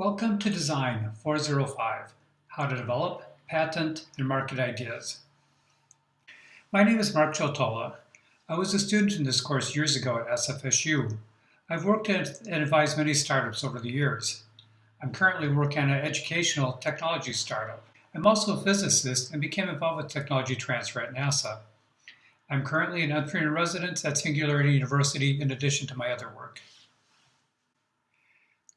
Welcome to Design 405, How to Develop, Patent, and Market Ideas. My name is Mark Choltola. I was a student in this course years ago at SFSU. I've worked at and advised many startups over the years. I'm currently working on an educational technology startup. I'm also a physicist and became involved with technology transfer at NASA. I'm currently an entrepreneur in residence at Singularity University in addition to my other work.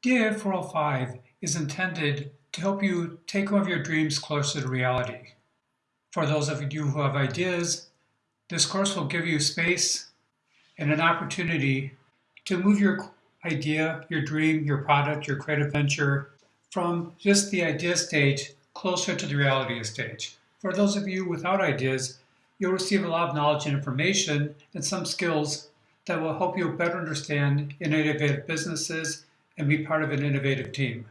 DAI 405 is intended to help you take one of your dreams closer to reality. For those of you who have ideas, this course will give you space and an opportunity to move your idea, your dream, your product, your creative venture from just the idea stage closer to the reality stage. For those of you without ideas, you'll receive a lot of knowledge and information and some skills that will help you better understand innovative businesses and be part of an innovative team.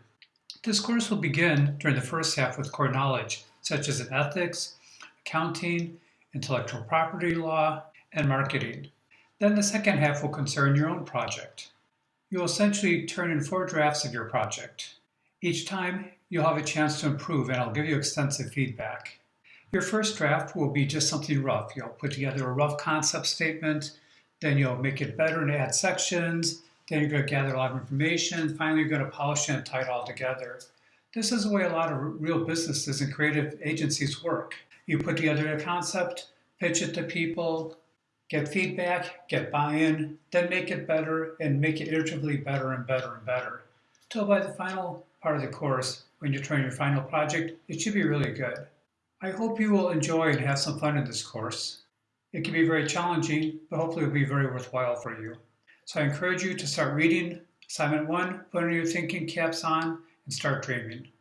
This course will begin during the first half with core knowledge, such as in ethics, accounting, intellectual property law, and marketing. Then the second half will concern your own project. You'll essentially turn in four drafts of your project. Each time, you'll have a chance to improve and I'll give you extensive feedback. Your first draft will be just something rough. You'll put together a rough concept statement, then you'll make it better and add sections, then you're going to gather a lot of information. Finally, you're going to polish it and tie it all together. This is the way a lot of real businesses and creative agencies work. You put together a concept, pitch it to people, get feedback, get buy-in, then make it better and make it iteratively better and better and better. Till by the final part of the course, when you're your final project, it should be really good. I hope you will enjoy and have some fun in this course. It can be very challenging, but hopefully it will be very worthwhile for you. So I encourage you to start reading assignment one, put on your thinking caps on, and start dreaming.